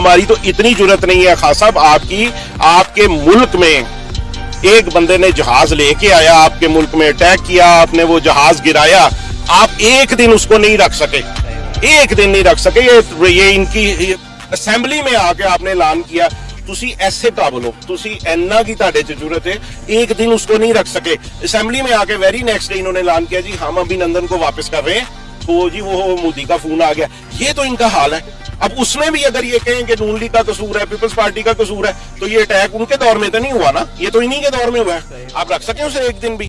हमारी तो इतनी ज़रूरत नहीं है। खास साहब, आपकी, आपके मुल्क में एक बंदे ने जहाज़ लेके आया, आपके मुल्क में अटैक किया, आपने वो जहाज़ गिराया, आप एक दिन उसको नहीं रख सके। एक दिन नहीं रख सके। ये ये इनकी असेंबली में आके आपने ऐलान किया। तुसी ऐसे ਕਾਬਲ हो, तुसी ਐਨਾ की ताडे ਚ ਜ਼ਰੂਰਤ ਹੈ ਇੱਕ ਦਿਨ ਉਸਕੋ ਨਹੀਂ ਰੱਖ ਸਕੇ ਅਸੈਂਬਲੀ ਮੇ ਆ ਕੇ ਵੈਰੀ ਨੈਕਸਟ ਡੇ ਇਨਹੋंने किया, जी, हम अभिनंदन को वापस कर रहे हैं। तो जी वो मोदी का फ़ोन आ गया। ये तो इनका हाल है। अब उसमें भी अगर ये कहें कि नून लीग का कसूर है, पीपल्स पार्टी का कसूर है तो ये अटैक उनके दौर में तो नहीं हुआ ना? ये तो इन्हीं के दौर में हुआ है। आप रख सकें उसे एक दिन भी।